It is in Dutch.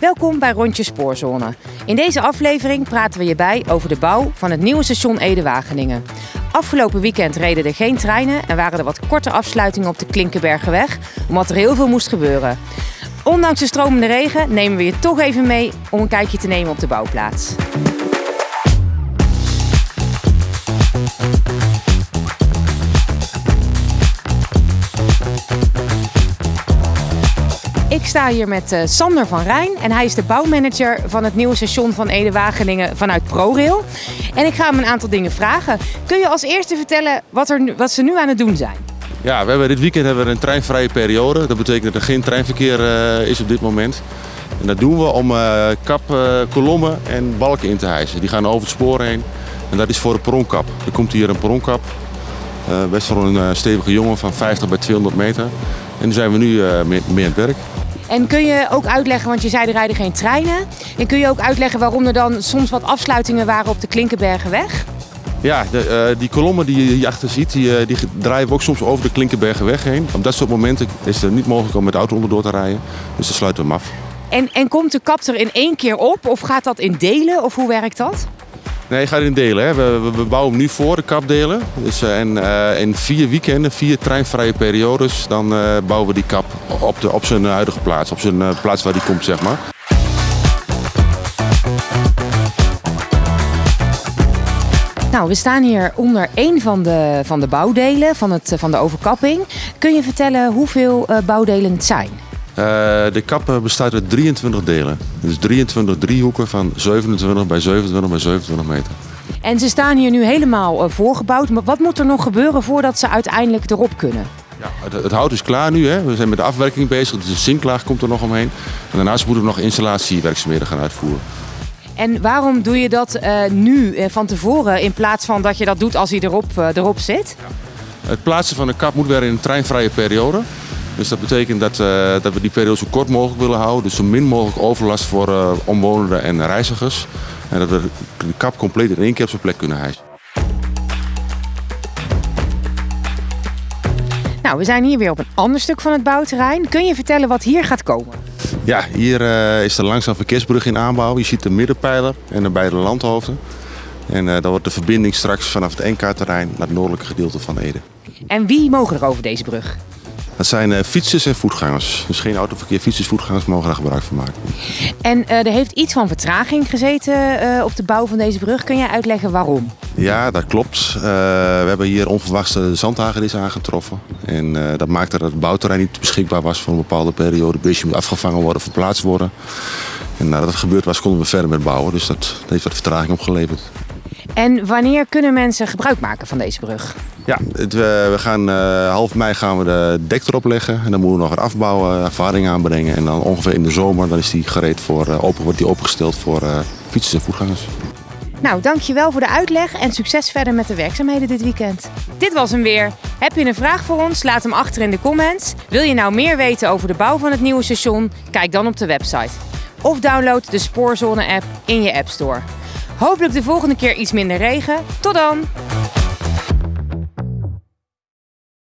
Welkom bij Rondje Spoorzone. In deze aflevering praten we je bij over de bouw van het nieuwe station Ede-Wageningen. Afgelopen weekend reden er geen treinen en waren er wat korte afsluitingen op de Klinkenbergenweg, omdat er heel veel moest gebeuren. Ondanks de stromende regen nemen we je toch even mee om een kijkje te nemen op de bouwplaats. Ik sta hier met uh, Sander van Rijn en hij is de bouwmanager van het nieuwe station van Ede-Wageningen vanuit ProRail. En ik ga hem een aantal dingen vragen. Kun je als eerste vertellen wat, er, wat ze nu aan het doen zijn? Ja, we hebben dit weekend hebben we een treinvrije periode. Dat betekent dat er geen treinverkeer eh, is op dit moment. En dat doen we om eh, kap, eh, kolommen en balken in te hijsen. Die gaan over het spoor heen. En dat is voor de perronkap. Er komt hier een perronkap. eh, best wel een eh, stevige jongen van 50 bij 200 meter. En daar zijn we nu eh, mee aan het werk. En kun je ook uitleggen, want je zei er rijden geen treinen. En kun je ook uitleggen waarom er dan soms wat afsluitingen waren op de Klinkenbergenweg? Ja, de, eh, die kolommen die je hierachter ziet, die, eh, die draaien we ook soms over de Klinkenbergenweg heen. Op dat soort momenten is het niet mogelijk om met de auto onderdoor te rijden. Dus dan sluiten we hem af. En, en komt de kap er in één keer op of gaat dat in delen of hoe werkt dat? Nee, je gaat in delen. Hè. We, we, we bouwen hem nu voor, de kapdelen. Dus, eh, en eh, in vier weekenden, vier treinvrije periodes, dan eh, bouwen we die kap op, de, op zijn huidige plaats. Op zijn plaats waar die komt, zeg maar. Nou, we staan hier onder één van de, van de bouwdelen van, het, van de overkapping. Kun je vertellen hoeveel bouwdelen het zijn? Eh, de kap eh, bestaat uit 23 delen. Dus 23 driehoeken van 27 bij 27 bij 27 meter. En ze staan hier nu helemaal eh, voorgebouwd. Maar wat moet er nog gebeuren voordat ze uiteindelijk erop kunnen? Ja, het, het hout is klaar nu. Hè. We zijn met de afwerking bezig. Dus de zinklaag komt er nog omheen. En daarnaast moeten we nog installatiewerkzaamheden gaan uitvoeren. En waarom doe je dat nu van tevoren in plaats van dat je dat doet als hij erop, erop zit? Het plaatsen van de kap moet weer in een treinvrije periode. Dus dat betekent dat, eh, dat we die periode zo kort mogelijk willen houden. Dus zo min mogelijk overlast voor eh, omwonenden en reizigers. En dat we de kap compleet in één keer op zijn plek kunnen hijsen. Nou, we zijn hier weer op een ander stuk van het bouwterrein. Kun je vertellen wat hier gaat komen? Ja, hier eh, is de langzaam verkeersbrug in aanbouw. Je ziet de middenpijler en de beide landhoofden. En dan wordt de verbinding straks vanaf het NK-terrein naar het noordelijke gedeelte van Ede. En wie mogen er over deze brug? Dat zijn eh, fietsers en voetgangers. Dus geen autoverkeer, fietsers, voetgangers mogen daar gebruik van maken. En eh, er heeft iets van vertraging gezeten eh, op de bouw van deze brug. Kun jij uitleggen waarom? Ja, dat klopt. We hebben hier onverwachts de zandhagedis aangetroffen. En dat maakte dat het bouwterrein niet beschikbaar was voor een bepaalde periode. Het beestje moet afgevangen worden, verplaatst worden. En nadat dat gebeurd was, konden we verder met bouwen. Dus dat, dat heeft wat vertraging opgeleverd. En wanneer kunnen mensen gebruik maken van deze brug? Ja, het, we, we gaan eh, half mei gaan we de dek erop leggen. En dan moeten we nog wat afbouwen, ervaring aanbrengen. En dan ongeveer in de zomer dan is die gereed voor, eh, open, wordt die opengesteld voor eh, fietsers en voetgangers. Nou, dankjewel voor de uitleg en succes verder met de werkzaamheden dit weekend. Dit was hem weer. Heb je een vraag voor ons? Laat hem achter in de comments. Wil je nou meer weten over de bouw van het nieuwe station? Kijk dan op de website. Of download de Spoorzone app in je App Store. Hopelijk de volgende keer iets minder regen. Tot dan!